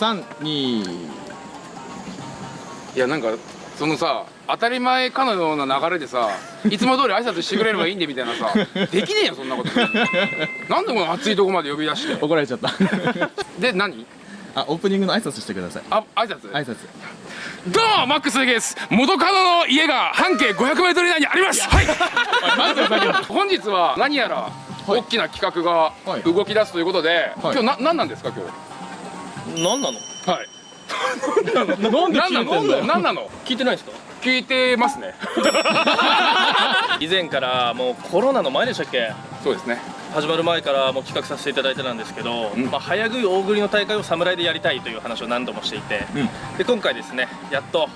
いきます321いやなんかそのさ当たり前かのような流れでさいつも通り挨拶してくれればいいんでみたいなさ できねえよそんなこと。なんでこの熱いとこまで呼び出して。怒られちゃった。で何？あオープニングの挨拶してください。あ挨拶？挨拶。どうもマックスです。元カノの家が半径 500m 以内にあります。はい。本日は何やら大きな企画がはい動き出すということで、はい。今日な何なんですか今日？何なの？はい。なんで何なの？何なの？聞いてないですか？聞いてますね。以前からもうコロナの前でしたっけ？そうですね。始まる前からもう企画させていただいてたんですけど、うん。まあ、早食い大食いの大会を侍でやりたいという話を何度もしていて、うん。で今回ですねやっと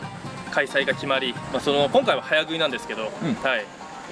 開催が決まり、まあ、その今回は早食いなんですけど、うん。はい。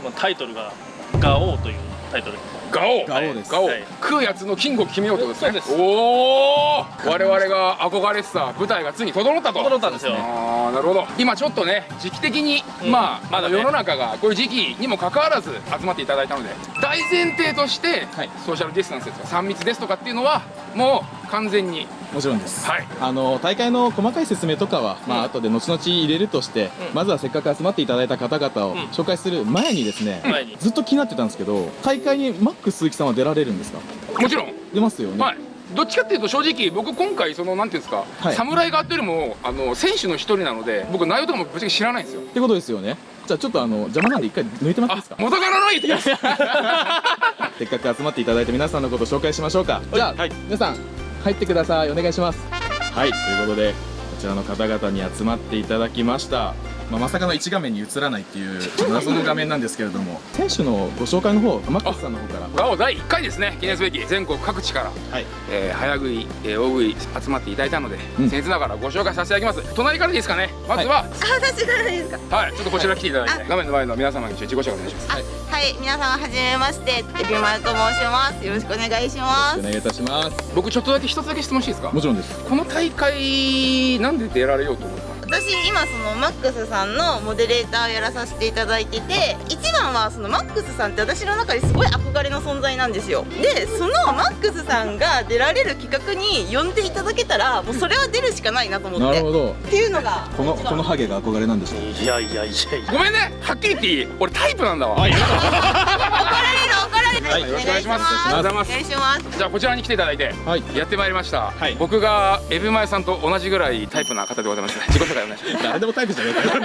まあ、タイトルが「ガオー」というタイトルガオ。ガオです。ガオ、はい。食うやつのキングを決めようとですね。そうです。おお我々が憧れてた舞台がついに整ったと。整ったんですよああなるほど。今ちょっとね時期的に、うん。まあ、まだね。世の中がこういう時期にもかかわらず集まっていただいたので大前提として、はい。ソーシャルディスタンスですとか3密ですとかっていうのはもう完全に。もちろんです、はい。あの大会の細かい説明とかは、まあ後で後々入れるとして、うん。まずはせっかく集まっていただいた方々をうん。紹介する前にですね、前に。ずっと気になってたんですけど大会にマック鈴木さんは出られるんですか？もちろん。出ますよね、はい。どっちかっていうと正直僕今回そのなんていうんですか、はい。侍側っていうよりもあの選手の一人なので僕内容とかもぶっちゃけ知らないんですよ。ってことですよね。じゃあちょっとあの邪魔なんで一回抜いてもらっていいですか？あ元からのいいです。せっかく集まっていただいて皆さんのことを紹介しましょうか。じゃあ、はい。皆さん入ってください。お願いします。はい。ということでこちらの方々に集まっていただきました、まあ、まさかの1画面に映らないっていう謎の画面なんですけれども選手のご紹介の方マックスさんの方から。第1回ですね記念すべき。全国各地から、はい。えー早食い、えー大食い集まっていただいたので、うん。僭越ながらご紹介させていただきます。隣からでいいですかね。まずは。あ、私からですか？はい、ちょっとこちら来ていただいて画面の前の皆様に自己紹介お願いします。はいはい、皆様はじめまして、エビマルと申します。よろしくお願いします。お。願いいたします。僕ちょっとだけ一つだけ質問していいですか？もちろんです。この大会なんで出られようと思った私今そのマックスさんのモデレーターをやらさせていただいてて一番はそのマックスさんって私の中ですごい憧れの存在なんですよ。でそのマックスさんが出られる企画に呼んでいただけたらもうそれは出るしかないなと思って。なるほど。っていうのがこのこのハゲが憧れなんでしょう。いやいやいやいや。ごめんねはっきり言っていい俺タイプなんだわ、怒られる怒られる、はいよろしくお願いします。お願いしありがとうございますお願いします。じゃあこちらに来ていただいてはい。やってまいりました、はい僕がエビマエさんと同じぐらいタイプな方でございます。自己紹介お願いします誰でもタイプじゃねえかよ。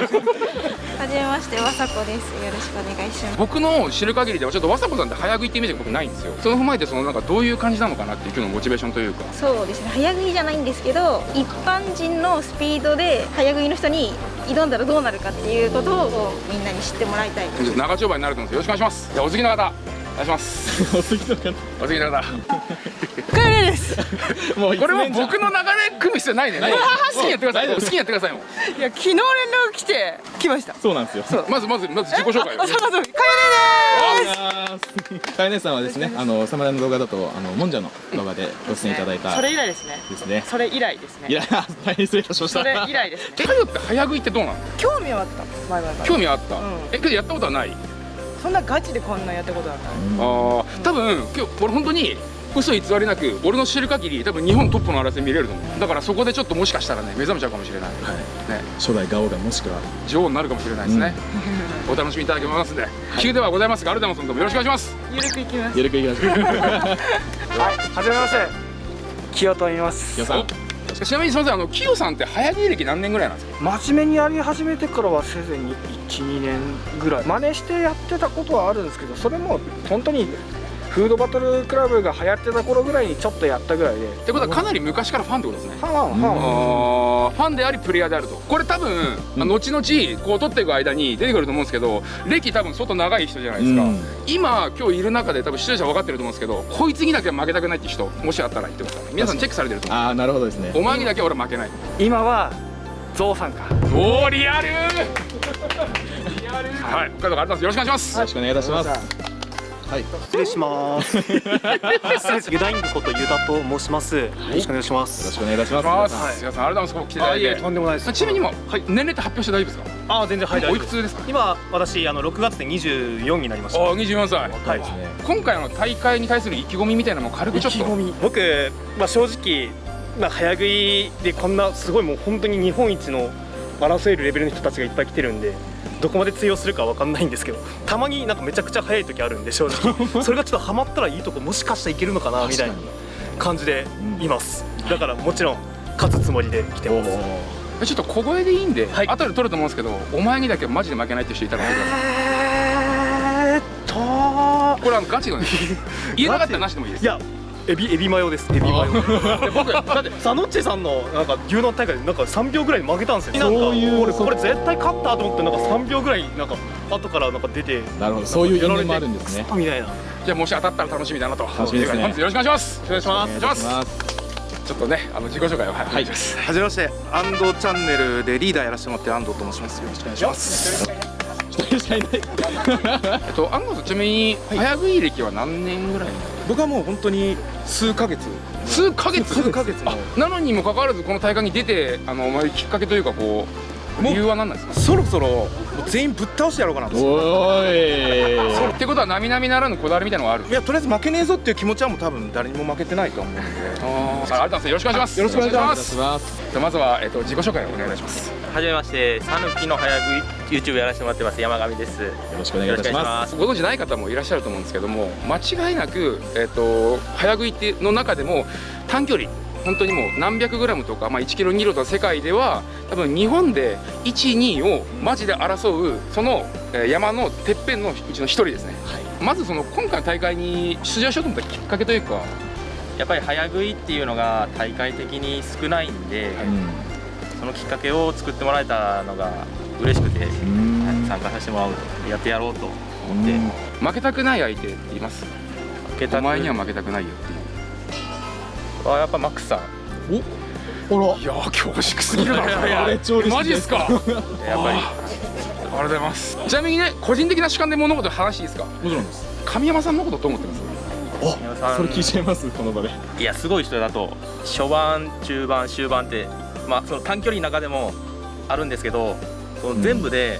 はじめまして、わさこです。よろしくお願いします。僕の知る限りではちょっとわさこさんって早食いってイメージが僕ないんですよ。その踏まえてそのなんかどういう感じなのかなっていう今日のモチベーションというか。そうですね、早食いじゃないんですけど、一般人のスピードで早食いの人に挑んだらどうなるかっていうことをみんなに知ってもらいたい。長丁場になると思うんですよ。ろしくお願いします。じゃあお次の方。お願いします。お次の方。お次の方もうこれも僕の流れ組む必要ないね。好きにやってください。好きにやってくださいもういや昨日連絡来て来ました。そうなんですよ。まずまずまず自己紹介そうそう、かよねかえねさんはです。ねあの侍の動画だとあのもんじゃの動画でご出演いただいたそれ以来ですね。ですね。それ以来ですね。いや大変失礼いたしました。それ以来ですね。えカヨって早食いってどうなの興味はあった。前々から。興味あった、うん。えけどやったことはない？そんなガチでこんなやったことはない。あー多分今日俺本当に嘘偽りなく俺の知る限り多分日本トップの争い見れると思う。だからそこでちょっともしかしたらね目覚めちゃうかもしれない、はい。ね。初代ガオがもしくは女王になるかもしれないですね、お楽しみいただけますんで、急ではございますがアルダモンさんどうもよろしくお願いします。ゆるくいきます。ゆるくいきましょうはい、はじめまして。清と言います。きよさんちなみにすみませんあのキヨさんって早芸歴何年ぐらいなんですか？真面目にやり始めてからはせいぜいに1、2年ぐらい。真似してやってたことはあるんですけど、それも本当にフードバトルクラブが流行ってた頃ぐらいにちょっとやったぐらいで。ってことはかなり昔からファンってことですね。はんはんはんはんあー。ファンでありプレイヤーであると。これ多分、後々こう撮っていく間に出てくると思うんですけど歴多分相当長い人じゃないですか、うん。今今日いる中で多分視聴者分かってると思うんですけどこいつにだけは負けたくないって人もしあったら言ってください。皆さんチェックされてると思う。ああなるほどですね。お前にだけは俺は負けない。今はゾウさんか。おおリアルリアル はい北海道からあります。よろしくお願いします。よろしくお願いいたしますはい。失礼します。ユダイングことユダと申します。よろしくお願いしまよろす。しくお願いしおます。願いします。皆さんありがとうございます。来ていただいてとんでもないです。ちなみにも、はい、年齢って発表して大丈夫ですか？あ、全然はい大おい。くつですか？今私あの6月で24になりました。ああ24歳。はい。今回の大会に対する意気込みみたいなのも軽くちょっと。僕まあ正直な早食いでこんなすごいもう本当に日本一の争えるレベルの人たちがいっぱい来てるんでどこまで通用するかわかんないんですけどたまになんかめちゃくちゃ早い時あるんで正直。それがちょっとハマったらいいとこもしかしたらいけるのかなみたいな感じでいます。だからもちろん勝つつもりで来てます。ちょっと小声でいいんで、後で撮ると思うんですけどお前にだけマジで負けないって人いたら教えてくださいえーっとこれあのガチのね。言えなかったらなしでもいいです。いやエビエビマヨです。エビマヨ。で僕だってサノッチェさんのなんか牛丼大会でなんか3秒ぐらいで負けたんですよ。そういうなんかそうこれこれ絶対勝ったと思ってなんか3秒ぐらいなんか後からなんか出てなるほど。そういう因縁もあるんですね。みたいな。じゃあもし当たったら楽しみだなと。楽しみですね。よろしくお願いします。お願いします。お願いします。ちょっとねあの自己紹介を。はい、はい、はじめまして。安藤チャンネルでリーダーやらせてもらってる安藤と申します。よろしくお願いします。えっと安藤さんちなみに早食い歴は何年ぐらい僕はもう本当に数ヶ月。数ヶ月？数ヶ月なのにもかかわらずこの大会に出てあのまあきっかけというかこう理由は何なんですか？そろそろもう全員ぶっ倒してやろうかなと。おーいってことは並々ならぬこだわりみたいなのがある？いやとりあえず負けねえぞっていう気持ちはもう多分誰にも負けてないと思うんで。あーありがとうございますよろしくお願いします。よろしくお願いします。じゃあまずは、えっと、自己紹介をお願いいたします。はじめまして、さぬきの早食い YouTube やらせてもらってます山上です。よろしくお願いします。ご存知ない方もいらっしゃると思うんですけども間違いなく、えっと早食いっての中でも短距離本当にもう何百グラムとか、まあ、1キロ2キロとか世界では多分日本で12をマジで争うそのえー山のてっぺんのうちの一人ですね、まずその今回の大会に出場しようと思ったきっかけというか。やっぱり早食いっていうのが大会的に少ないんで、そのきっかけを作ってもらえたのが嬉しくて、はい参加させてもらおうとやってやろうと思って、負けたくない相手って言います？負けたくお前には負けたくないよっていうあやっぱマックスさん。おら。いやー恐縮すぎるな。マジですか？やっぱり。ありがとうございます。ちなみにね個人的な主観で物事話いいですか？もちろんです。神山さんのことどう思ってます？宮本さん。それ聞いちゃいますこの場で。いやすごい人だと初盤中盤終盤ってまあその短距離の中でもあるんですけどその全部で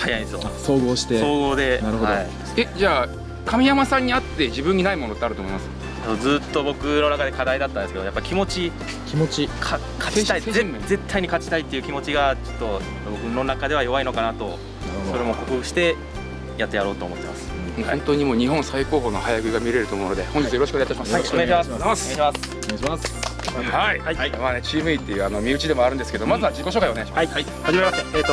速いんですよ、総合して。総合で。なるほど。はい。えじゃあ神山さんに会って自分にないものってあると思います？ずっと僕の中で課題だったんですけどやっぱ気持ち気持ち。か勝ちたい。絶対に勝ちたいっていう気持ちがちょっと僕の中では弱いのかなとそれも克服してやってやろうと思ってます。本当にもう日本最高峰の早食いが見れると思うので本日よろしくお願いいたします、はいお願いします。お願いします。お願いしますはい、はいまあね、チーム E っていうあの身内でもあるんですけど、まずは自己紹介お願いします。はい、はじめまして、えっ、と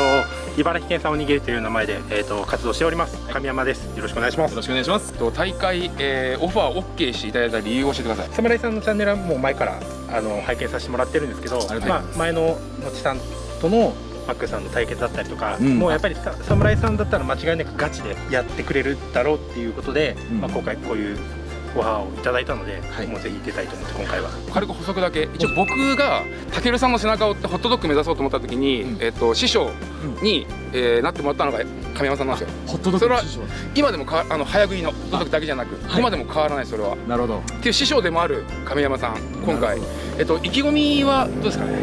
茨城県産おにぎりという名前でえっ、と活動しております。神山です。よろしくお願いします。よろしくお願いします。と大会、えー、オファー OK していただいた理由を教えてください。侍さんのチャンネルはもう前からあの拝見させてもらってるんですけど、まあ前ののちさんとのマックさんの対決だったりとか、うんもうやっぱりさ侍さんだったら間違いなくガチでやってくれるだろうっていうことで、まあ今回こういうオファーをいただいたので、もうぜひ出たいと思って今回は。軽く補足だけ。一応僕がたけるさんの背中を追ってホットドッグ目指そうと思った時に、えっと師匠に、えーなってもらったのが神山さんなんですよ。ホットドッそれはグの師匠。今でもかあの早食いのホットドッグだけじゃなく、今でも変わらないそれは。なるほど。っていう師匠でもある神山さん今回。えっと意気込みはどうですかね？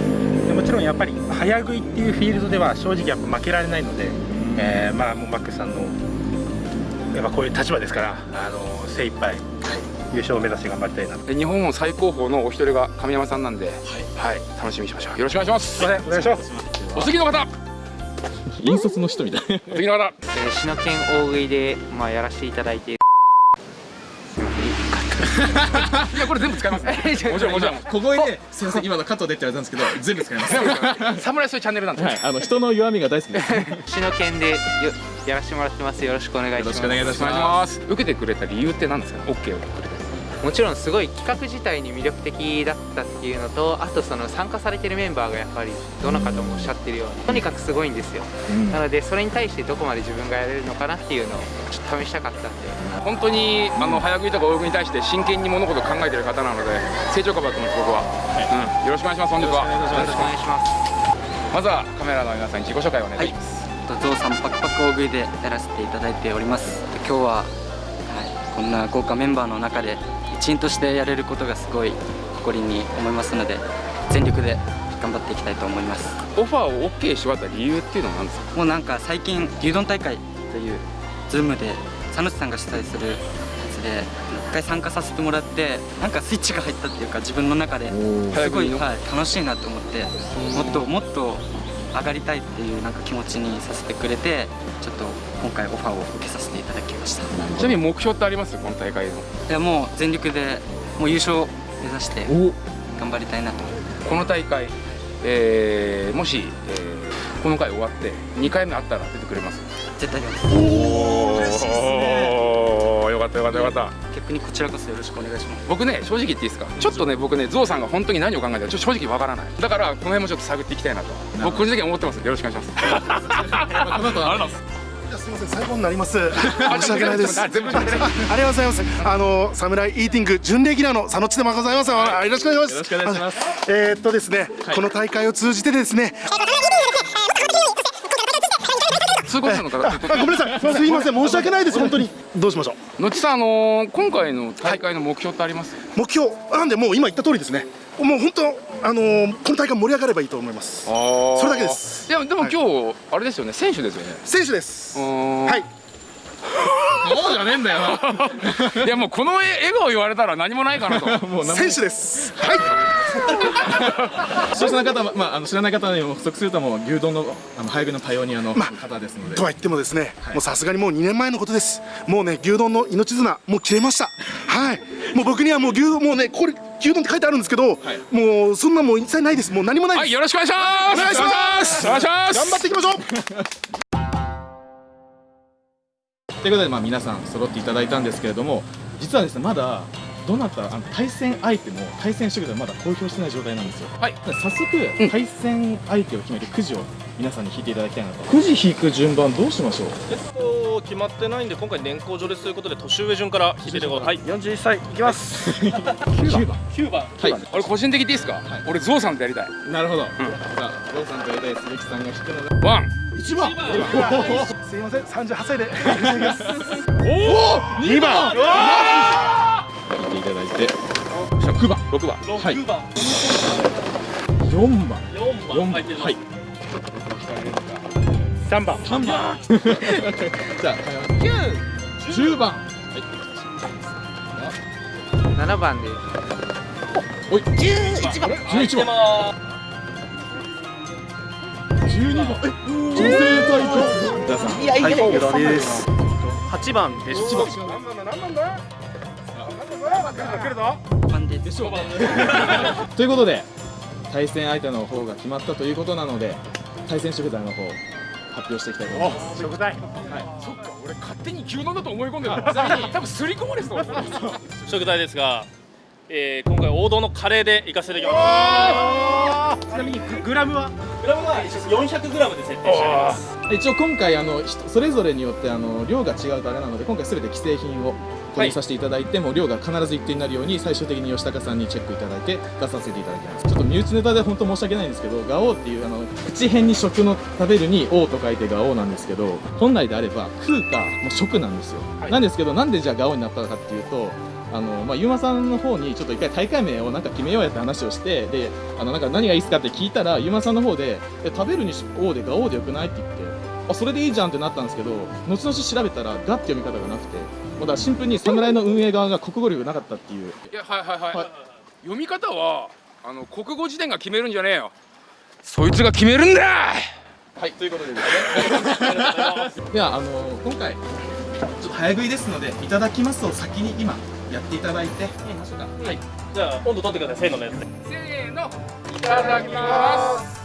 でもちろんやっぱり早食いっていうフィールドでは正直やっぱ負けられないので、えーまあもうマックさんのやっぱこういう立場ですからあの精一杯優勝を目指して頑張りたいなとで日本最高峰のお一人が神山さんなんで、はい、楽しみにしましょう。よろしくお願いします。すいお願いします。お次の方、引率の人みたいお次の方、えー、篠県大食いで、まあ、やらせていただいてい やこれ全部使います。もちろんもちろん。小声ですいません今のカットでって言われたんですけど全部使います侍そういうチャンネルなんで。はいあの人の弱みが大好きです 篠県でよやらせてもらってますよろしくお願いしますよろしくお願いいたします。受けてくれた理由って何ですか？ね。オッケーをくれた。もちろんすごい企画自体に魅力的だったっていうのとあとその参加されてるメンバーがやっぱりどの方もおっしゃってるようにとにかくすごいんですよ、なのでそれに対してどこまで自分がやれるのかなっていうのをちょっと試したかったんで。本当にあの早食いとか泳ぎに対して真剣に物事を考えてる方なので成長株だと思います僕は、うん。よろしくお願いします本日は。よろしくお願いします。まずはカメラの皆さんに自己紹介をお願いします。ゾウさんパクパク大食いでやらせていただいております。今日は、んな豪華メンバーの中で一員としてやれることがすごい誇りに思いますので全力で頑張っていきたいと思いますオファーを OK してもらった理由っていうのは何ですか？もうなんか最近牛丼大会というズームで佐野さんが主催するやつで一回参加させてもらってなんかスイッチが入ったっていうか自分の中ですごい、はい、楽しいなと思ってもっともっと上がりたいっていうなんか気持ちにさせてくれてちょっと今回オファーを受けさせていただきました。ちなみに目標ってあります？この大会の。いやもう全力でもう優勝目指して頑張りたいなと。この大会、えー、もし、えー、この回終わって2回目あったら出てくれます？絶対出ます。おおよかったよかったよかった。逆にこちらこそよろしくお願いします。僕ね正直言っていいですか？ちょっとね僕ねゾウさんが本当に何を考えてるか正直わからない。だからこの辺もちょっと探っていきたいなと。僕個人的に思ってます。よろしくお願いします。この後あります。すみません最後になります申し訳ないです。ありがとうございます。あのサムライイーティング準レギュラーの佐野千でもございます。よろしくお願いします。よろしくお願いします。えー、っとですね、この大会を通じてですね通行者の方ごめんなさい。すいません。申し訳ないです。本当に。どうしましょう。のちさんあのー、今回の大会の目標ってあります、目標。なんでもう今言った通りですね。もう本当あのー、この大会盛り上がればいいと思います。それだけです。いやでも今日、はい、あれですよね。選手ですよね。選手です。はいそうじゃねえんだよ。いやもうこの笑顔言われたら何もないかなと。選手です。はい。視聴者の方、まあ、あの知らない方にも補足するともう牛丼のあの早食いのパイオニアの方ですので、まあ、とは言ってもですね、はい、もうさすがにもう2年前のことです。もうね牛丼の命綱もう切れました。はい。もう僕にはもう牛丼もうねこれ牛丼って書いてあるんですけど、はい、もうそんなもう一切ないです。もう何もないです、はい、よろしくお願いします。お願いします。お願いします。頑張っていきましょうということで、まあ、皆さん揃っていただいたんですけれども実はですねまだどなたあの対戦相手も対戦してくれまだ公表してない状態なんですよ。はい。早速、対戦相手を決めるくじを皆さんに引いていただきたいなと。くじ引く順番どうしましょう？えっと決まってないんで今回年功序列ということで年上順から引いててはい。41歳いきます。9番。9番。はい。俺個人的でいいですか、はい、俺ゾウさんとやりたい。なるほど、うん、じゃあゾウさんとやりたい鈴木さんが引くので。ワン。1番すいません38歳で。おお2番。引いていただいて。6番。6番。はい。4番。4 番。はい。3番。3番。じゃあ910番。はい。7番でおい11番。11番12番え女性対決い。やい。やい。やです8番です何番だ何番だ来るぞでしょとい。うことで対戦相手の方が決まったとい。うことなので対戦食材の方発表してい。きたい。と思い。ます食材はい。そっか俺勝手に牛丼だと思い。込んでた多分すり込まれそう食材ですがえー、今回王道のカレーで行かせていただきます。ちなみにグラムは？グラムは400グラムで設定してあります。一応今回あのそれぞれによってあの量が違うとあれなので今回すべて既製品を購入させていただいて、はい、も量が必ず一定になるように最終的に吉高さんにチェックいただいて出させていただきます。ちょっと身内ネタで本当申し訳ないんですけどガオーっていうあの口辺に食の食べるに王と書いてガオーなんですけど本来であれば食うかもう食なんですよ、はい、なんですけどなんでじゃあガオーになったかっていうとあのまあ、ゆうまさんの方にちょっと一回大会名をなんか決めようやって話をしてであのなんか何がいいですかって聞いたらゆうまさんの方で食べるに王でガオーでよくないって言ってあそれでいいじゃんってなったんですけど後々調べたらガって読み方がなくてだからシンプルに侍の運営側が国語力なかったっていう。いやはいはいはい、はい、読み方はあの国語辞典が決めるんじゃねえよ。そいつが決めるんだはいということでですね。ではあの今回ちょっと早食いですのでいただきますを先に今やっていただいて。ましょうかはい。じゃあ温度取ってくださいせーののやつで。せーのいただきます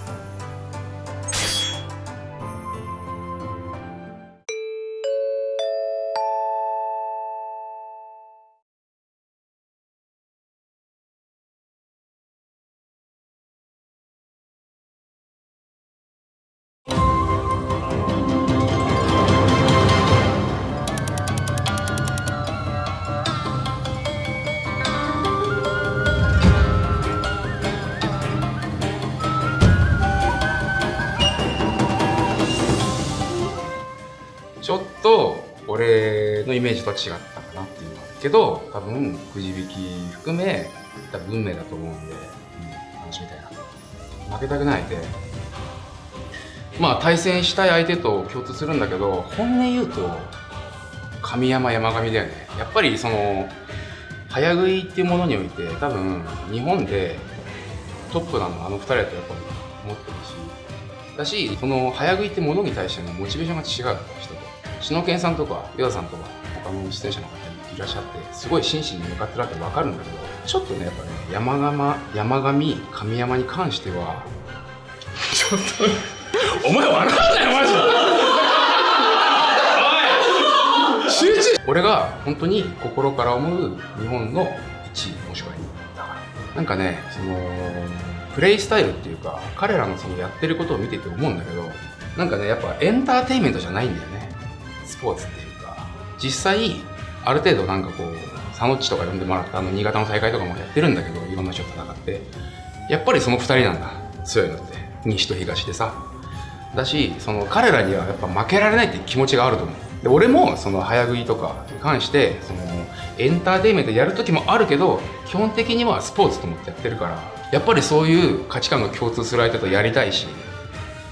俺のイメージとは違ったかなっていうのはけど多分くじ引き含め多分運命だと思うんで、うん、楽しみたいな負けたくないで。まあ対戦したい相手と共通するんだけど本音言うと神山山上だよね。やっぱりその早食いっていうものにおいて多分日本でトップなのあの2人だとやっぱ思ってるし。だしその早食いってものに対してのモチベーションが違う人。と篠研さんとかヨダさんとか他の出演者の方にいらっしゃってすごい真摯に向かってるわけ分かるんだけどちょっとねやっぱね山上山上神山に関してはちょっとお前笑うなよマジで俺が本当に心から思う日本の1位もしくは2位だからなんかねそのプレイスタイルっていうか彼らのそのやってることを見てて思うんだけどなんかねやっぱエンターテインメントじゃないんだよね。スポーツっていうか実際ある程度なんかこうサノッチとか呼んでもらったあの新潟の大会とかもやってるんだけどいろんな人と戦ってやっぱりその2人なんだ。強いのって。西と東でさ。だしその彼らにはやっぱ負けられないっていう気持ちがあると思う。で俺もその早食いとかに関してそのエンターテインメントやる時もあるけど基本的にはスポーツと思ってやってるからやっぱりそういう価値観が共通する相手とやりたいし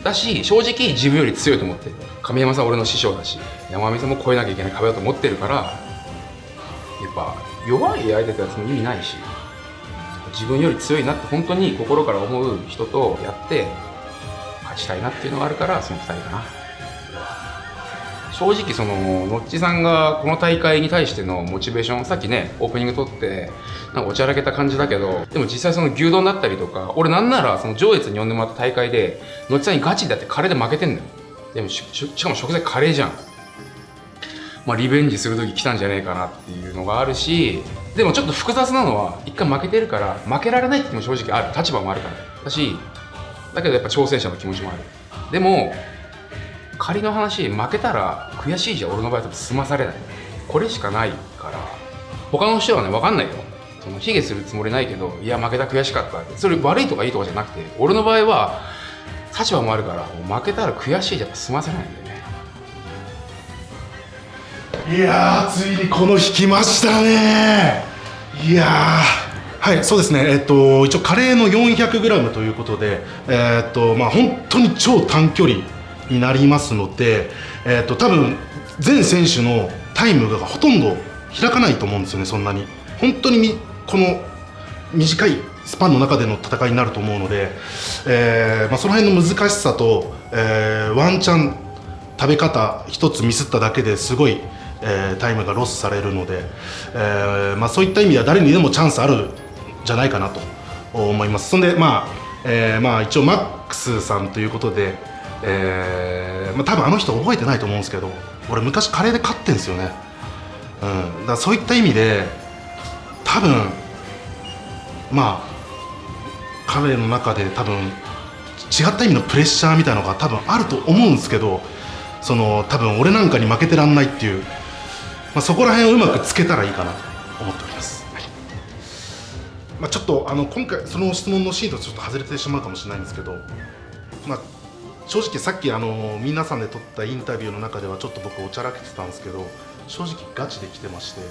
だし正直自分より強いと思ってる亀山さん俺の師匠だし山上さんも越えなきゃいけない壁だと思ってるからやっぱ弱い相手とやつも意味ないし自分より強いなって本当に心から思う人とやって勝ちたいなっていうのがあるからその2人かな。正直そのノッチさんがこの大会に対してのモチベーションさっきねオープニング撮ってなんかおちゃらけた感じだけどでも実際その牛丼だったりとか俺なんならその上越に呼んでもらった大会でノッチさんにガチでやってカレーで負けてんのよ。でもししかも食材カレーじゃん。まあリベンジする時来たんじゃねえかなっていうのがあるしでもちょっと複雑なのは一回負けてるから負けられないっても正直ある。立場もあるから。だしだけどやっぱ挑戦者の気持ちもある。でも仮の話負けたら悔しいじゃん。俺の場合は済まされない。これしかないから。他の人はね分かんないよ。その卑下するつもりないけどいや負けた悔しかったそれ悪いとかいいとかじゃなくて俺の場合は立場もあるから負けたら悔しいじゃ済ませないんだよね。いやーついにこの日来ましたね。いやー。はいそうですね。えっと一応カレーの 400g ということでえっとまあ本当に超短距離になりますのでえっと多分全選手のタイムがほとんど開かないと思うんですよねそんなに。本当にみこの短いスパンの中での戦いになると思うので、えーまあ、その辺の難しさと、えーワンチャン食べ方一つミスっただけですごい、えータイムがロスされるので、えーまあ、そういった意味では誰にでもチャンスあるんじゃないかなと思います。そんでまあ、えーまあ一応マックスさんということで、えーまあ、多分あの人覚えてないと思うんですけど俺昔カレーで勝ってんですよね、うん、だからそういった意味で多分まあ彼の中で多分違った意味のプレッシャーみたいなのが多分あると思うんですけどその多分俺なんかに負けてらんないっていう、まあ、そこら辺をうまくつけたらいいかなと思っております、はい。まあ、ちょっとあの今回その質問のシーンとちょっと外れてしまうかもしれないんですけど、まあ、正直さっきあの皆さんで撮ったインタビューの中ではちょっと僕おちゃらけてたんですけど正直ガチで来てまして、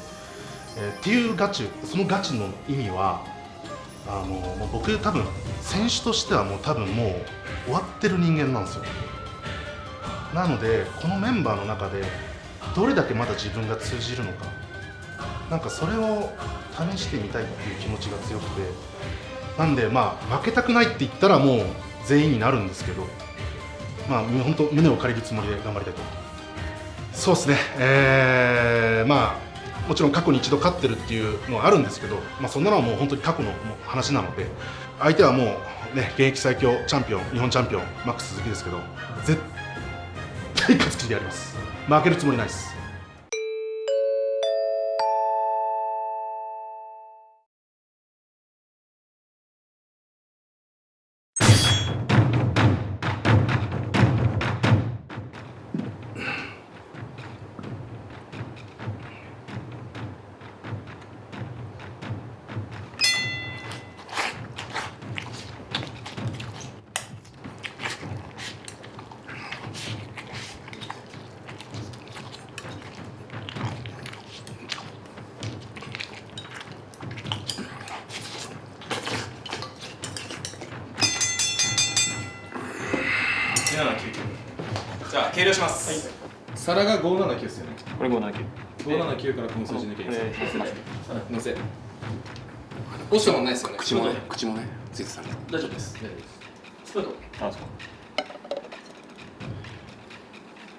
えーっていうガチそのガチの意味はあのもう僕多分選手としてはもう多分もう終わってる人間なんですよ。なのでこのメンバーの中でどれだけまだ自分が通じるのか。なんかそれを試してみたいっていう気持ちが強くて。なんでまあ負けたくないって言ったらもう全員になるんですけど。まあ本当胸を借りるつもりで頑張りたいとそうですね。えー、まあもちろん過去に一度勝ってるっていうのはあるんですけど、まあ、そんなのはもう本当に過去の話なので相手はもうね現役最強チャンピオン日本チャンピオンマックス鈴木ですけど絶対勝つ気でやります。負けるつもりないです。落ちたもんないですよね。口もね口もねついてたね大丈夫です。大丈夫です。スプーンあそう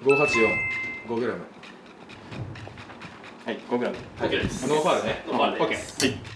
584 5グラム。はい5グラム。OK ですノーファールね。ノーファール。ですはい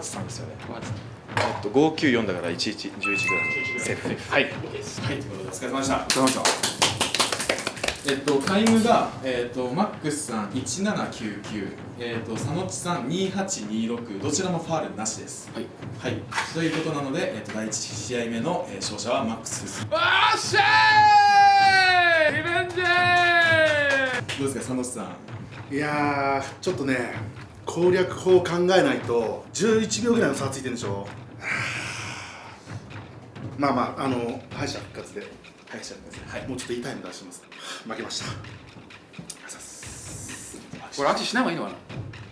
583ですよね。えっと594だから1111ぐらい。セーフはい。はい。お疲れ様でした。お疲れ様でした。えっとタイムがえっとマックスさん1799えっと佐野地さん2826どちらもファールなしです。はい。はい。ということなのでえっと第1試合目のえー勝者はマックスです。おっしゃーい！リベンジ！どうですか佐野地さん。いやーちょっとね攻略法を考えないと11秒ぐらいの差ついてるんでしょ？はあまあまああの敗者復活で敗者復活はい。もうちょっといいタイム出してます。負けました。これアーチしない方がいいのかな？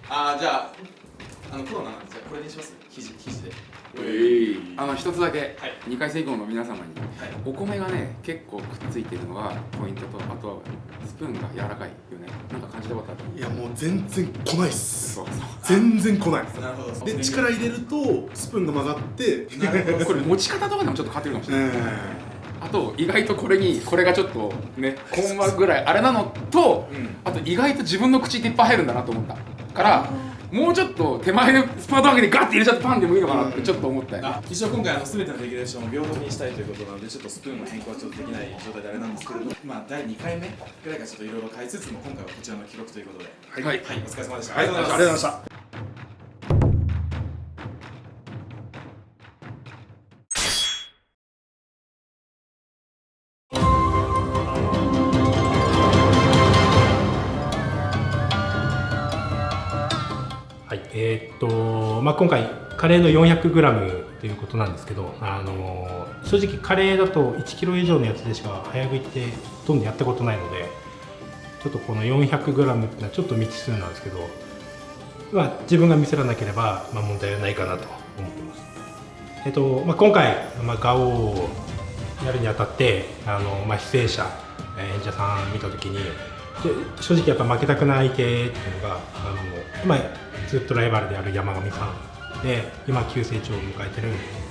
あーじゃああのコロナなんですよ。これにします？肘肘で。あの一つだけ、2回戦以降の皆様に、お米がね結構くっついてるのがポイントとあとはスプーンが柔らかいよね。なんか感じたことある？いやもう全然来ないっす。全然来ない。なるほど。で力入れるとスプーンが曲がって これ持ち方とかでもちょっと変わってるかもしれない、あと意外とこれにこれがちょっとねコンマぐらいあれなのと、あと意外と自分の口っていっぱい入るんだなと思ったからもうちょっと手前でスパート上げてガッて入れちゃってパンでもいいのかなってちょっと思ったよ、あ一応今回あの全てのレギュレーションを平等にしたいということなのでちょっとスプーンの変更はちょっとできない状態であれなんですけれども。まあ第2回目ぐらいからちょっといろいろ変えつつも今回はこちらの記録ということで。はい、はい、お疲れ様でした。はい。ありがとうございましたまあ、今回カレーの 400g ということなんですけど、あの正直カレーだと 1kg 以上のやつでしか早食いってほとんどやったことないのでちょっとこの 400g っていうのはちょっと未知数なんですけど、まあ、自分がミスらなければ、まあ、問題はないかなと思ってます。えっとまあ、今回、まあ、ガオをやるにあたってあの、まあ、出演者演者さん見た時に正直やっぱ負けたくない相手っていうのがあの、まあ、ずっとライバルである山上さんで今急成長を迎えてる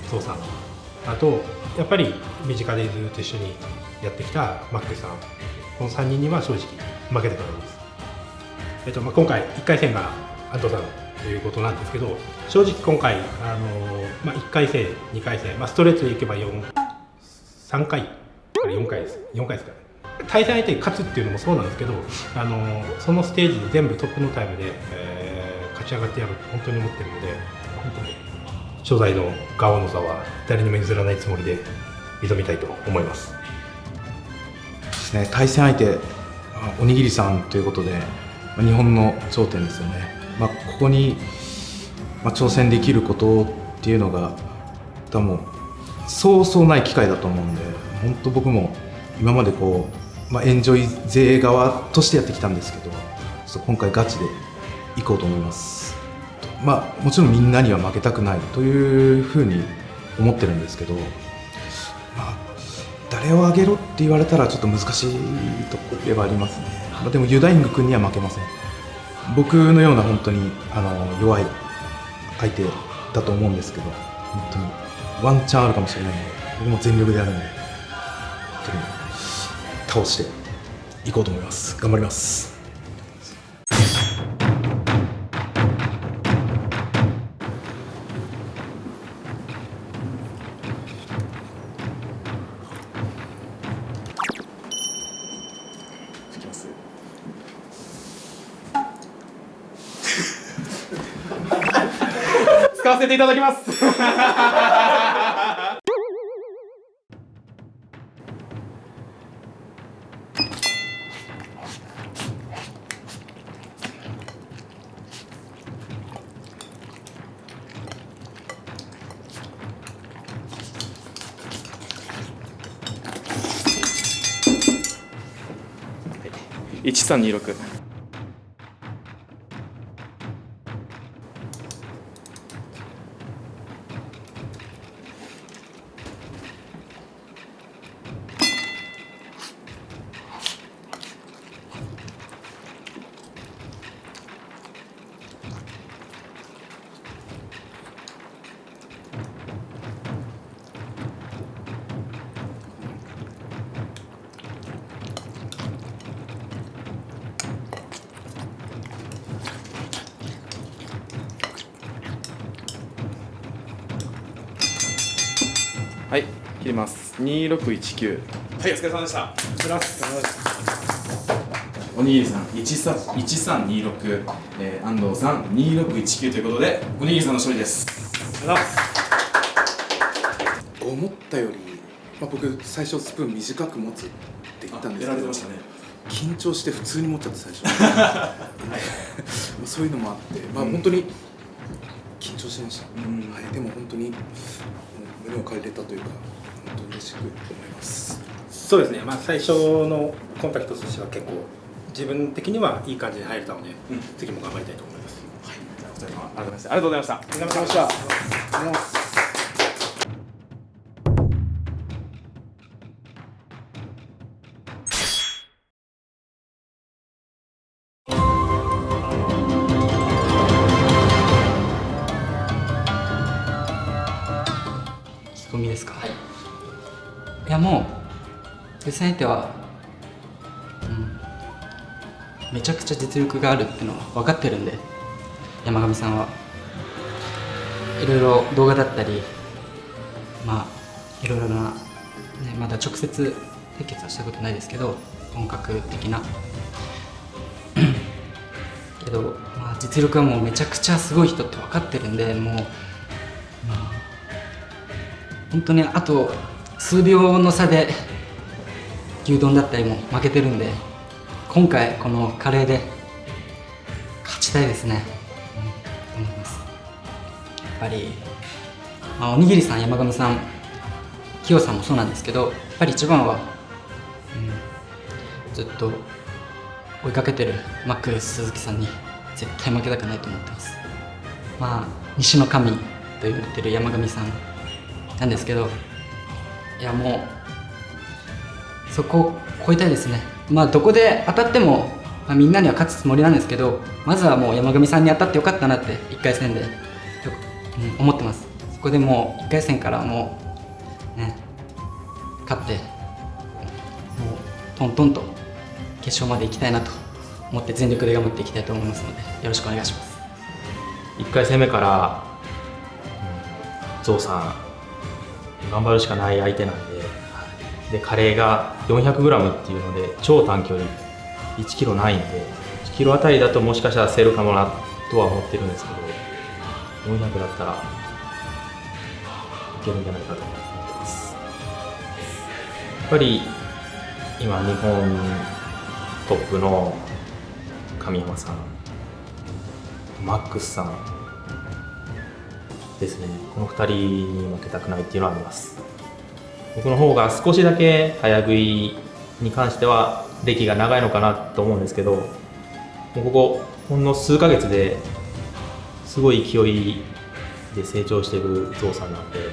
宗さん。あとやっぱり身近でずっと一緒にやってきたマックさん。この3人には正直負けたくないです、えっとまあ、今回1回戦が安藤さんということなんですけど正直今回あの、まあ、1回戦2回戦、まあ、ストレートでいけば4 3回あれ4回です。4回ですからね。対戦相手に勝つっていうのもそうなんですけどあのそのステージで全部トップのタイムで、えー勝ち上がってやると本当に思ってるので本当に初代のガオの座は誰にも譲らないつもりで挑みたいと思います。ですね。対戦相手おにぎりさんということでまあ日本の頂点ですよね、まあ、ここに、まあ、挑戦できることっていうのが多分そうそうない機会だと思うんで本当僕も今までこう、まあ、エンジョイ勢側としてやってきたんですけどちょっと今回ガチで行こうと思います。まあもちろんみんなには負けたくないというふうに思ってるんですけどま誰をあげろって言われたらちょっと難しいところではありますね、まあ、でもユダイング君には負けません。僕のような本当にあの弱い相手だと思うんですけど本当にワンチャンあるかもしれないので僕も全力でやるんで本当に倒していこうと思います。頑張ります。使わせていただきます。1326 2619はいお疲れ様でした。おにぎりさん1326、えー、安藤さん2619ということでおにぎりさんの勝利です。思ったより、まあ、僕最初スプーン短く持つって言ったんですけどやられてましたね。緊張して普通に持っちゃって最初。まあそういうのもあって、まあ、本当に緊張しました、はい、でも本当に胸を借りれたというかしく思います。そうですね、まあ、最初のコンタクトとしては結構自分的にはいい感じで入れたので、次も頑張りたいと思います。ありがとうございました。ありがとうございました。ありがとうございました意気込みですか、い、やもう対戦相手は、うん、めちゃくちゃ実力があるっていうのは分かってるんで山上さんは。いろいろ動画だったりまあいろいろな、ね、まだ直接対決はしたことないですけど本格的な。けど、まあ、実力はもうめちゃくちゃすごい人って分かってるんでもう、まあ本当にあと数秒の差で牛丼だったりも負けてるんで今回このカレーで勝ちたいですね、うん、思います。やっぱり、まあ、おにぎりさん山上さんキヨさんもそうなんですけどやっぱり一番は、うん、ずっと追いかけてるマックス鈴木さんに絶対負けたくないと思ってます。まあ西の神と言われてる山上さんなんですけどいやもうそこを超えたいですね。まあどこで当たっても、まあ、みんなには勝つつもりなんですけどまずはもう山上さんに当たってよかったなって1回戦で、うん、思ってます。そこでもう1回戦からもうね勝ってもうトントンと決勝まで行きたいなと思って全力で頑張っていきたいと思いますのでよろしくお願いします。1回戦目から、うん、ゾウさん頑張るしかない相手なんででカレーが 400g っていうので超短距離。1キロないんで1キロあたりだともしかしたら競るかもなとは思ってるんですけど400だったらいけるんじゃないかと思ってます。やっぱり今日本トップの神山さんマックスさんですね。この2人に負けたくないっていうのはあります。僕の方が少しだけ早食いに関しては歴が長いのかなと思うんですけどもうここほんの数ヶ月ですごい勢いで成長しているゾウさんなんでこ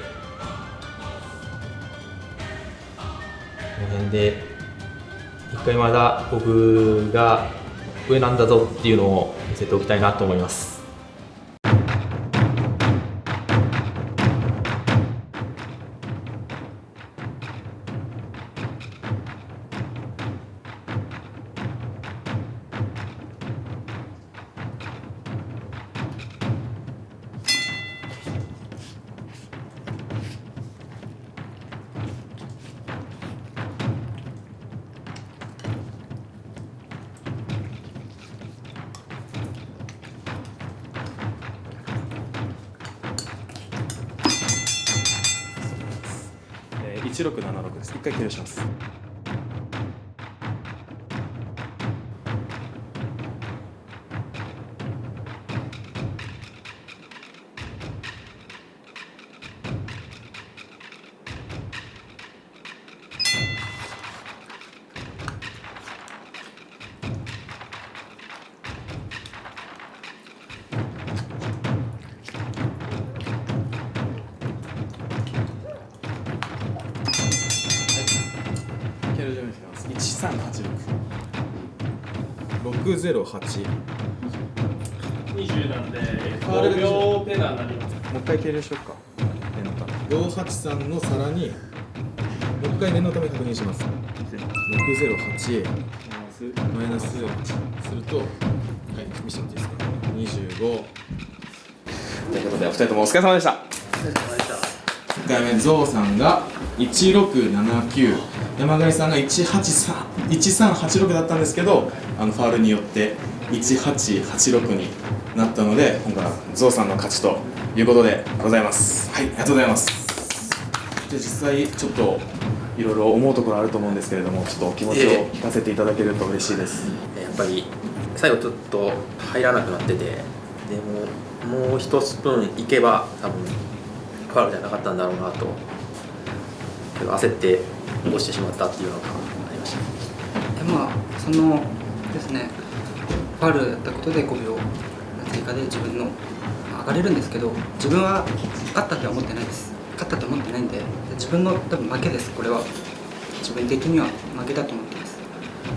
の辺で一回まだ僕が上なんだぞっていうのを見せておきたいなと思います。1386 20なんでファール5秒ペナになります。もう一回計量しよっか。念のため583の皿にもう一回念のため確認します。608マイナスするとはい見せてもらっていいですか？25ということでお二人ともお疲れ様でした。1回目ゾウさんが1679山上さんが183 1386だったんですけどあのファールによって1886になったので今回はゾウさんの勝ちということでございます。はいありがとうございます。じゃあ実際ちょっといろいろ思うところあると思うんですけれどもちょっとお気持ちを聞かせていただけると嬉しいです、やっぱり最後ちょっと入らなくなっててでももう一スプーンいけば多分ファウルじゃなかったんだろうなと焦って落してしまったっていうのがそのですねファウルだったことで5秒追加で自分の上がれるんですけど自分は勝ったとは思ってないです。勝ったと思ってないんで自分の多分負けですこれは。自分的には負けだと思ってます。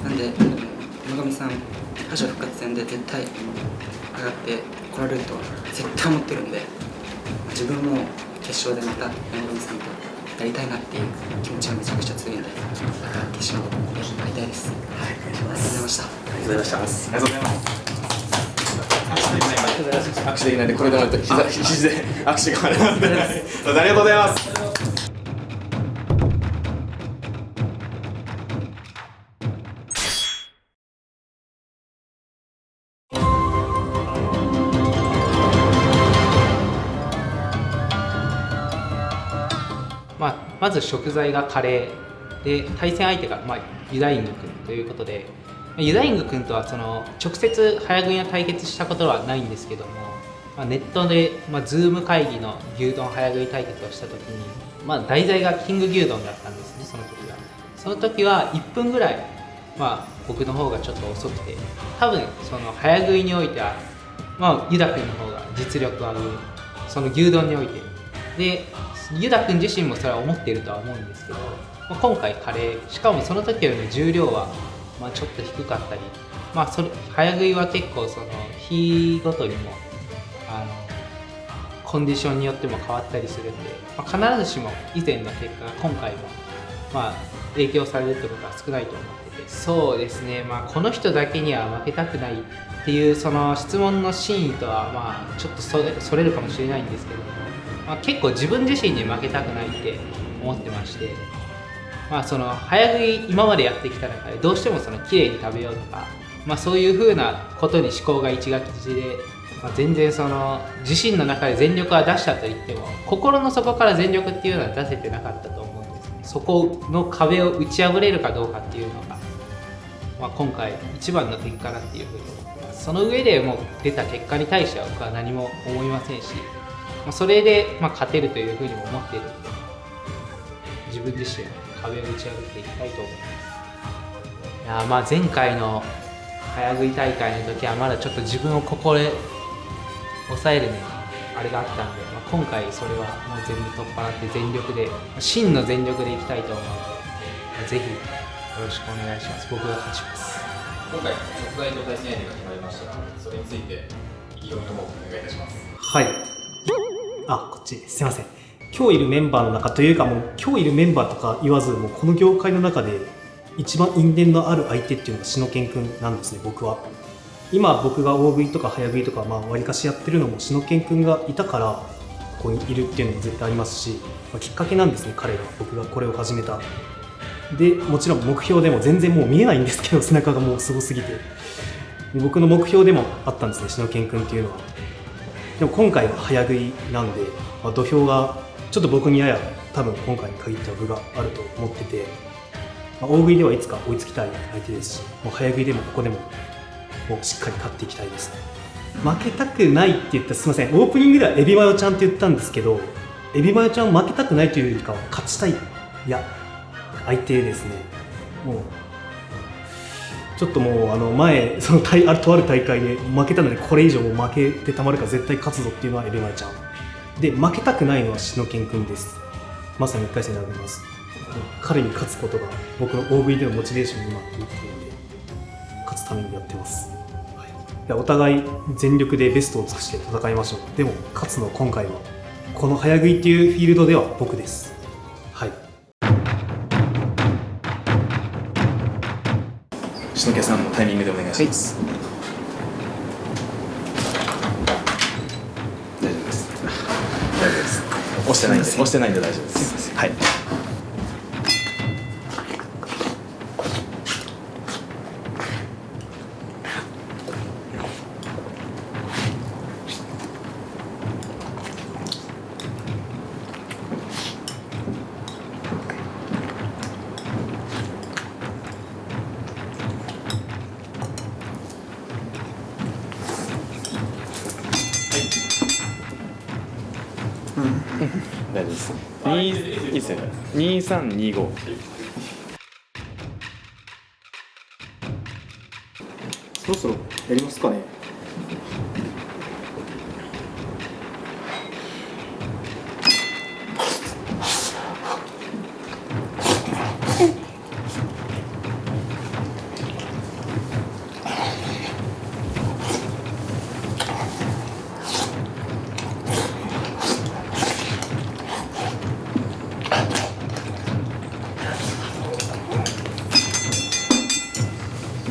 なんであの山上さん敗者復活戦で絶対上がって来られるとは絶対思ってるんで自分も決勝でまた山上さんとやりたいなっていう気持ちがめちゃくちゃ強いんでまた決勝で会いたいです。はいありがとうございましたありがとうございましたありがとうございます。握手できないんでこれでもらって膝肘で握手があります。ありがとうございますず食材がカレーで対戦相手が、まあ、ユダイング君ということでユダイング君とはその直接早食いの対決したことはないんですけども、まあ、ネットで、まあ、ズーム会議の牛丼早食い対決をした時に、まあ、題材がキング牛丼だったんですねその時は。その時は1分ぐらい、まあ、僕の方がちょっと遅くて多分その早食いにおいては、まあ、ユダ君の方が実力は上その牛丼において。でユダ君自身もそれは思っているとは思うんですけど、まあ、今回カレーしかもその時よりも重量はまあちょっと低かったり、まあ、それ早食いは結構その日ごとにもあのコンディションによっても変わったりするんで、まあ、必ずしも以前の結果が今回もまあ影響されるってことは少ないと思っててそうですね、まあ、この人だけには負けたくないっていうその質問の真意とはまあちょっとそれそれるかもしれないんですけども、まあ、結構自分自身に負けたくないって思ってまして、まあ、その早食い今までやってきた中でどうしてもその綺麗に食べようとか、まあ、そういう風なことに思考が一がちで、まあ、全然その自身の中で全力は出したと言っても心の底から全力っていうのは出せてなかったと思うんですね。そこの壁を打ち破れるかどうかっていうのが、まあ、今回一番の点かなっていうふうに思ってます。その上でもう出た結果に対しては僕は何も思いませんしまあ、それで、まあ、勝てるというふうにも思っている。ので自分自身壁を打ち破っていきたいと思います。いやまあ前回の早食い大会の時はまだちょっと自分をここで抑えるねあれがあったんで、まあ、今回それはもう全部取っ払って全力で真の全力でいきたいと思うので、まあ、ぜひよろしくお願いします。僕が勝ちます。今回食材と対戦相手が決まりましたがそれについて意気込みともお願いいたします。はいあこっち。すいません。今日いるメンバーの中というかもう今日いるメンバーとか言わずもうこの業界の中で一番因縁のある相手っていうのが篠健くんなんですね僕は。今僕が大食いとか早食いとかまあ割かしやってるのも篠健くんがいたからここにいるっていうのも絶対ありますし、まあ、きっかけなんですね彼が。僕がこれを始めた。でもちろん目標でも全然もう見えないんですけど背中がもうすごすぎて。僕の目標でもあったんですね篠健くんっていうのは。でも今回は早食いなんで、まあ、土俵がちょっと僕にやや多分今回に限っては分があると思ってて、まあ、大食いではいつか追いつきたい相手ですしもう早食いでもここでももうしっかり勝っていきたいです負けたくないって言ったらすみませんオープニングではエビマヨちゃんって言ったんですけどエビマヨちゃん負けたくないというよりかは勝ちたいいや相手ですね。もうちょっともうあの前その大あるとある大会で負けたのでこれ以上も負けてたまるか絶対勝つぞっていうのはエビマヨちゃん。で負けたくないのは篠健君です。まさに1回戦で挙げます。彼に勝つことが僕の大食いでのモチベーションになっているので勝つためにやってます、はい、お互い全力でベストを尽くして戦いましょう。でも勝つのは今回はこの早食いっていうフィールドでは僕です。篠家さんのタイミングでお願いします、大丈夫です大丈夫です押してないんで押してないんで大丈夫ですはい2325っていう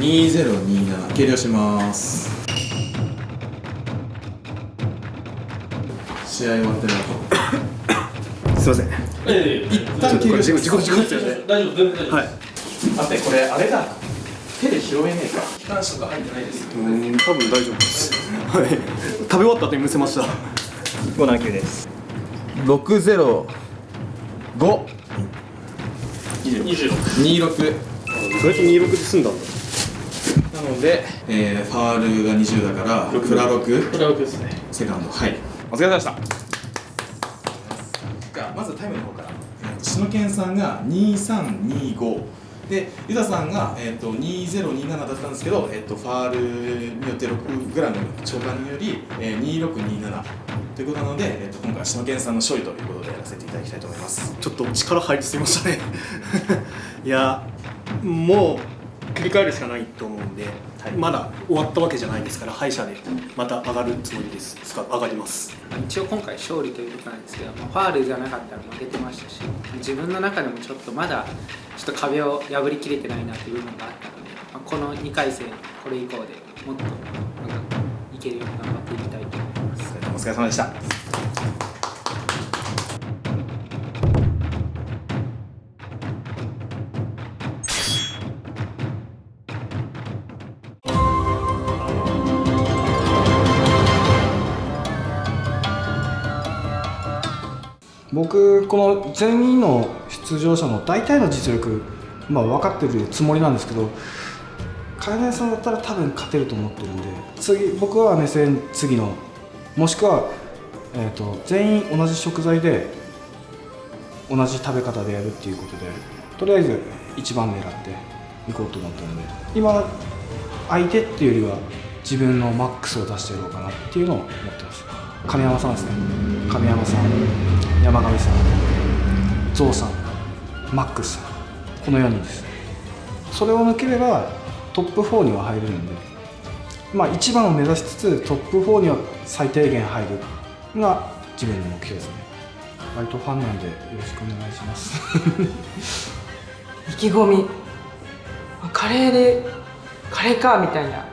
2027計量します。試合終わってなかすいません。ええ一旦計量します。大丈夫全然大丈夫はい待ってこれあれだ手で拾えねえか機関車とか入ってないですうん多分大丈夫ですはい食べ終わった後にむせました579です605 26それと26で済んだんだので、えー、ファールが20だからフラ6フラ6ですね。セカンド。はい。お疲れ様でした。じゃあまずタイムの方から。えーと篠健さんが2325でユダさんが、えー、と2027だったんですけど、えー、とファールによって 6g 超過により、えー、2627ということなので、えー、と今回は篠健さんの勝利ということでやらせていただきたいと思います。ちょっと力入りすぎましたね。いやもう切り替えるしかないと思うんで、まだ終わったわけじゃないですから敗者でまた上がるつもりです。上がります。一応今回勝利ということなんですけど、まあファールじゃなかったら負けてましたし自分の中でもちょっとまだちょっと壁を破りきれてないなという部分があったので、まあこの2回戦これ以降でもっとなんかいけるように頑張っていきたいと思います。お疲れ様でした僕この全員の出場者の大体の実力、まあ、分かってるつもりなんですけど海外さんだったら多分勝てると思ってるんで次僕は目線次のもしくは、えー、と全員同じ食材で同じ食べ方でやるっていうことでとりあえず一番狙っていこうと思ったので今相手っていうよりは自分のマックスを出してやろうかなっていうのを思ってます。亀山さんですね。亀山さん山上さんゾウさんマックスさんこの4人です。それを抜ければトップ4には入れるんでまあ一番を目指しつつトップ4には最低限入るが自分の目標ですね。割とファンなんでよろしくお願いします。意気込み。カレーでカレーかみたいな。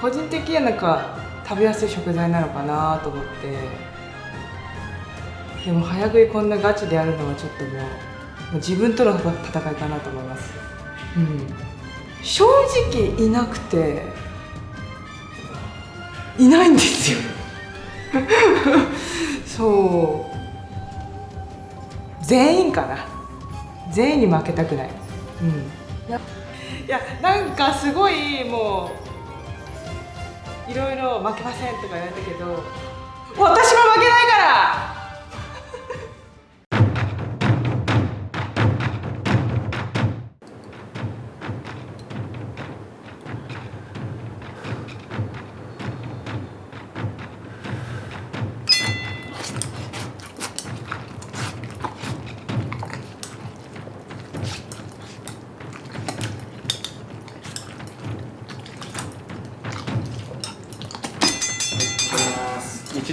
個人的にはなんか食べやすい食材なのかなと思って。でも早食いこんなガチでやるのはちょっともうもう自分との戦いかなと思います。うん。正直いなくていないんですよ。そう。全員かな。全員に負けたくない。うん。いやいやなんかすごいもういろいろ負けませんとか言われたけど私も負けないから。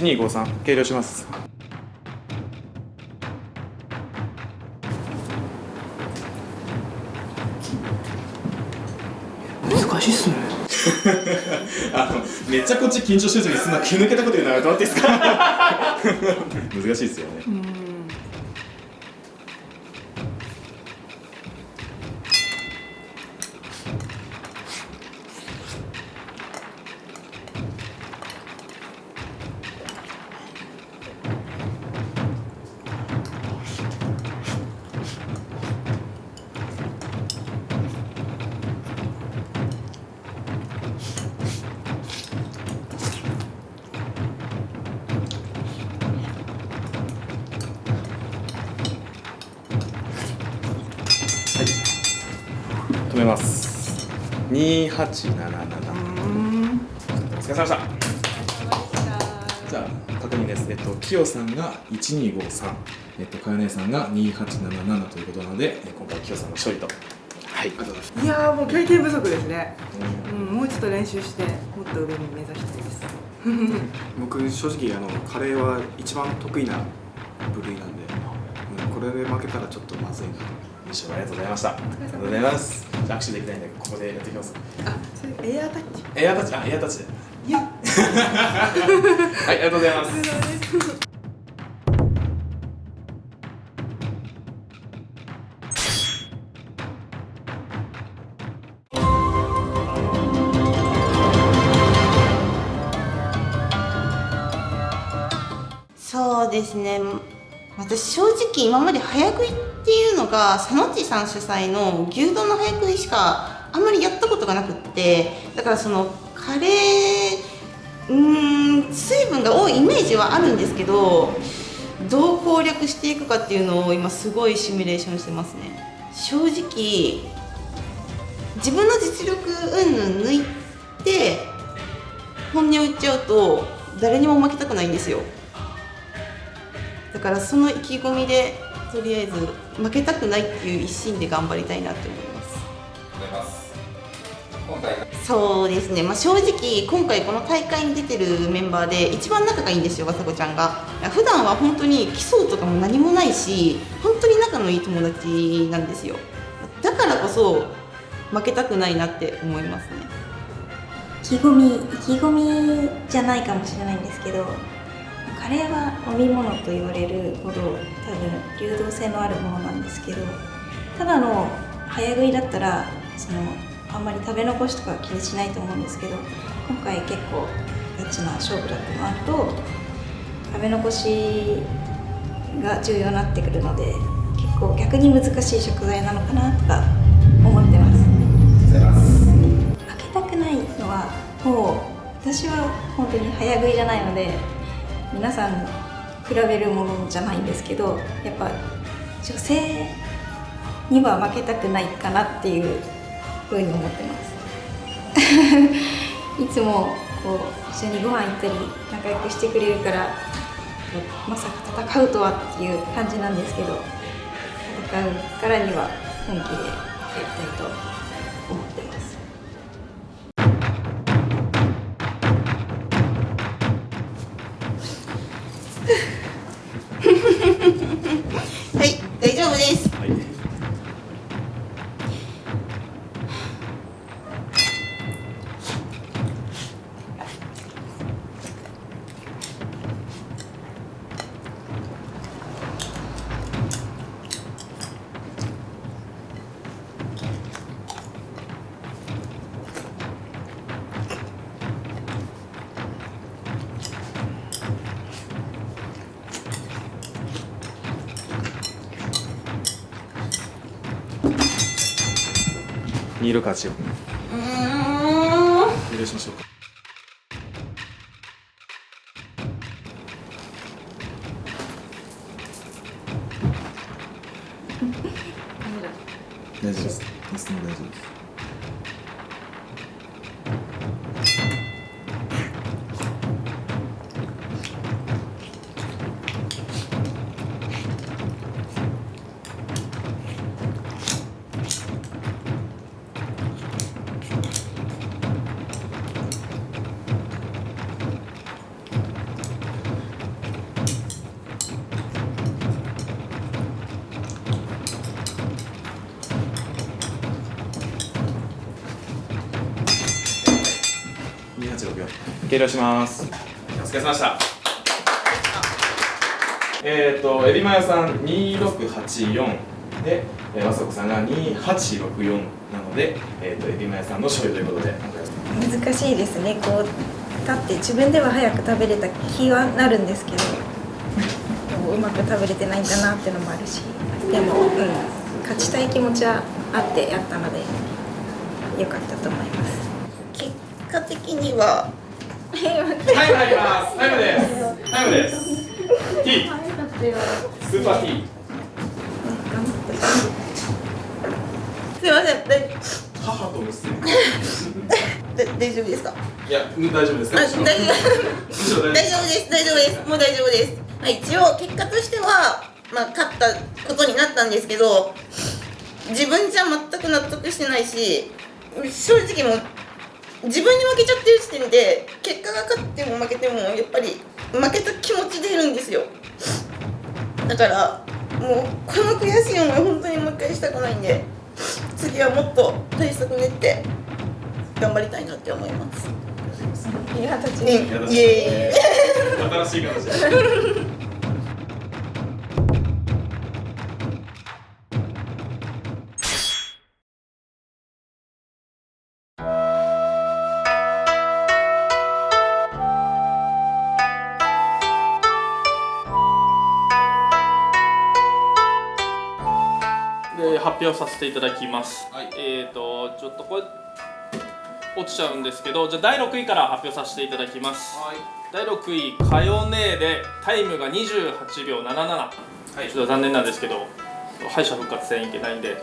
1253計量します。難しいっすね。あのめっちゃこっち緊張してる時にそんな気抜けたこと言うのやめてもらっていいですか？難しいですよね。止2877お疲れ様でした。じゃあ確認です。えっとキヨさんが1253えっとかよねさんが2877ということなのでえ今回キヨさんの勝利と。はい。ありがとうございますいやーもう経験不足ですね、うん、もうちょっと練習してもっと上に目指したいです。僕正直あのカレーは一番得意な部類なんで、うん、これで負けたらちょっとまずいなと。優勝ありがとうございました。ありがとうございますじゃあ握手できないんでここでやっていきますそれエアタッチ？エアタッチあエアタッチでいや。はいありがとうございます。そうですね。私正直今まで早食いっていうのが佐野地さん主催の牛丼の早食いしかあんまりやったことがなくってだからそのカレーうーん水分が多いイメージはあるんですけどどう攻略していくかっていうのを今すごいシミュレーションしてますね。正直自分の実力云々抜いて本音を言っちゃうと誰にも負けたくないんですよ。だからその意気込みでとりあえず負けたくないっていう一心で頑張りたいなって思います。そうですね、まあ、正直今回この大会に出てるメンバーで一番仲がいいんですよわさこちゃんが。普段は本当に競うとかも何もないし本当に仲のいい友達なんですよ。だからこそ負けたくないなって思いますね。意気込み意気込みじゃないかもしれないんですけどカレーは飲み物と言われるほど多分流動性のあるものなんですけどただの早食いだったらそのあんまり食べ残しとかは気にしないと思うんですけど今回結構ガチな勝負だったのあると食べ残しが重要になってくるので結構逆に難しい食材なのかなとか思ってます。負けたくないのはもう私は本当に早食いじゃないので皆さん比べるものじゃないんですけどやっぱ女性には負けたくないかなっていうふうに思ってます。いつもこう一緒にご飯行ったり仲良くしてくれるからまさか戦うとはっていう感じなんですけど戦うからには本気でやりたいと2684うー計量します。お疲れ様でした。えっ、ー、とエビマヨさん2684で、えー、和子さんが2864なので、えーと、エビマヨさんの勝利ということで。難しいですね。こう立って自分では早く食べれた気はなるんですけどうまく食べれてないんだなっていうのもあるしでも、うん、勝ちたい気持ちはあってやったので良かったと思います。結果的にはタイム入りますタイムです。タイムです。T スーパー T す。いません大母と娘大丈夫です。かいや大丈夫です。大丈夫大丈夫です。大丈夫です。もう大丈夫です、まあ、一応結果としてはまあ勝ったことになったんですけど自分じゃ全く納得してないし正直もう自分に負けちゃってる時点で結果が勝っても負けてもやっぱり負けた気持ちでいるんですよ。だからもうこの悔しい思い本当にもう一回したくないんで次はもっと対策練って頑張りたいなって思います。いや立ちイエーイ。新しい形させていただきます、えっ、ー、とちょっとこれ落ちちゃうんですけどじゃあ第6位から発表させていただきます、第6位「かよねえ」でタイムが28秒77、ちょっと残念なんですけど敗者復活戦いけないんで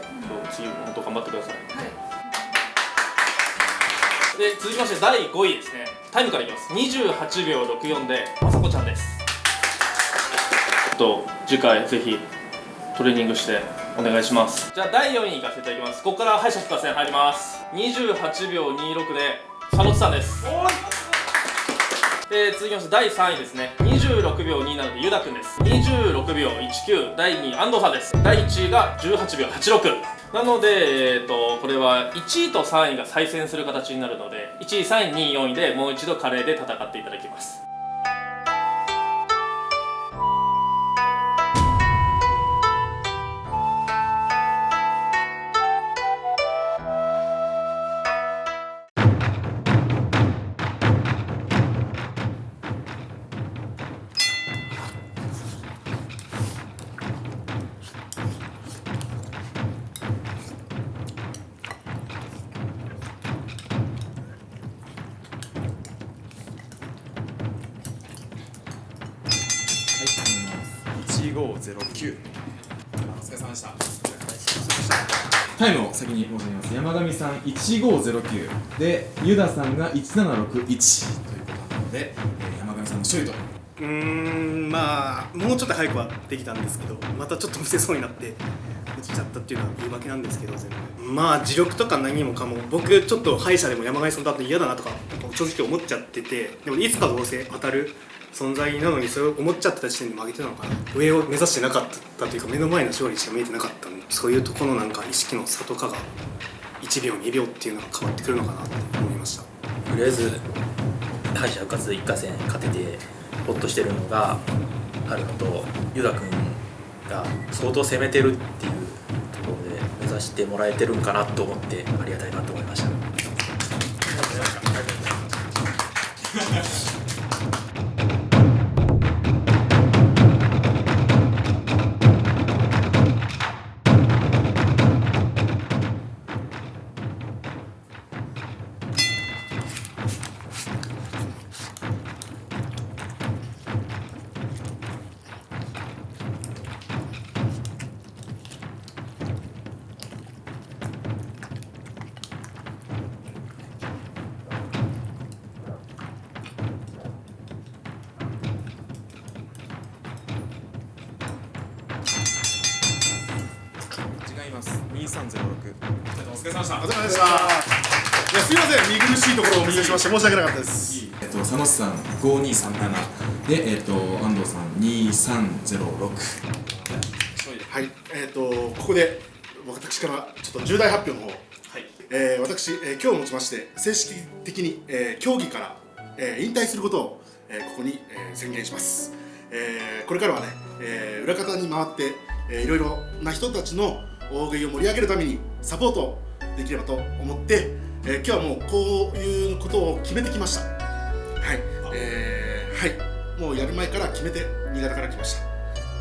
次本当頑張ってください、で続きまして第5位ですね。タイムからいきます。28秒64でまさこちゃんです。ちょっと次回ぜひトレーニングしてお願いします。じゃあ第4位いかせていただきます。ここから敗者復活戦入ります。28秒26で佐野さんです。で続きまして第3位ですね。26秒27でゆだくんです。26秒19第2位安藤さんです。第1位が18秒86なので、えー、とこれは1位と3位が再戦する形になるので1位3位2位4位でもう一度カレーで戦っていただきます。1509お疲れ様でした。タイムを先に申し上げます。山上さん1509でユダさんが1761ということなので、えー山上さんの勝利と。うーんまあもうちょっと早くはできたんですけどまたちょっとむせそうになって落ちちゃったっていうのは言い訳なんですけど全部。まあ自力とか何もかも。僕ちょっと歯医者でも山上さんだと嫌だなとか正直思っちゃっててでもいつかどうせ当たる存在なのにそれを思っちゃってた時点で負けてたのかな上を目指してなかったというか目の前の勝利しか見えてなかったのでそういうところのなんか意識の差とかが1秒2秒っていうのが変わってくるのかなと思いました。とりあえず敗者復活一過戦勝ててホッとしてるのがあるのとユダ君が相当攻めてるっていうところで目指してもらえてるんかなと思ってありがたいなと思いましたお疲れ様でした。お疲れ様でした。いやすいません。見苦しいところをお見せしまして申し訳なかったです。えっと佐野さん5237でえっと安藤さん2306はい。えっ、とここで私からちょっと重大発表の方。えー私、えー今日をもちまして正式的に、えー競技から、えー引退することを、えーここに、えー宣言します、えーこれからはね、えー裏方に回って、えーいろいろな人たちの大食いを盛り上げるためにサポートできればと思って、えー今日はもうこういうことを決めてきました。はい、えーはい。もうやる前から決めて新潟から来ました。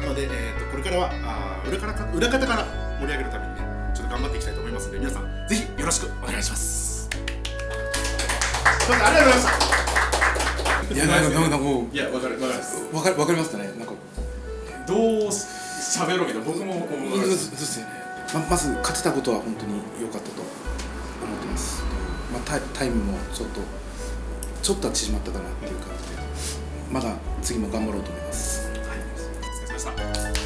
なので、えー、とこれからはあー裏から裏方から盛り上げるためにねちょっと頑張っていきたいと思いますので皆さんぜひよろしくお願いします。ありがとうございました。いやなんかなんかもういやわかるわかります。わかるわかりましたね？なんか。どう喋ろうけど僕もこうそうですよねままず勝てたことは本当に良かったと思ってます、まあ、タイタイムもちょっとちょっとは縮まったかなっていう感じでまだ次も頑張ろうと思います、はい、お疲れ様でした。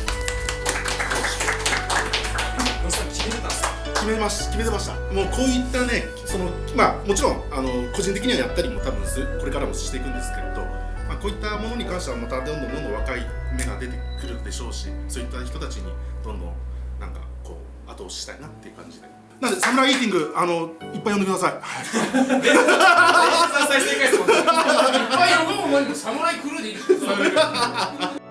決めまし決めてました。もうこういったねそのまあもちろんあの個人的にはやったりも多分これからもしていくんですけれど、まあ、こういったものに関してはまたどんどんどんどん若い芽が出てくるでしょうしそういった人たちにどんどん後押ししたいなっていう感じで。なんでサムライイーティングあのいっぱい呼んでください。再生回数も いっぱい呼ぶもんサムライクルーでいい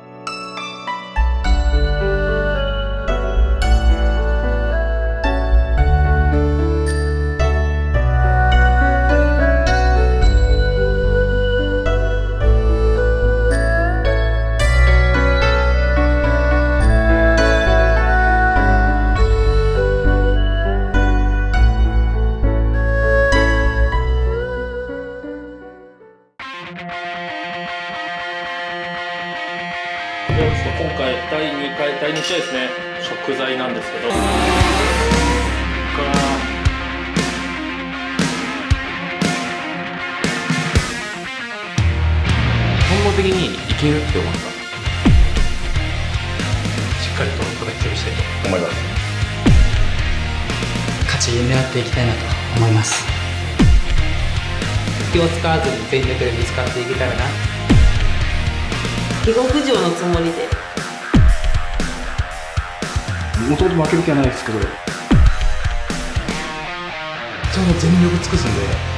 ともと負ける気はないですけど。ちゃんと全力尽くすんで。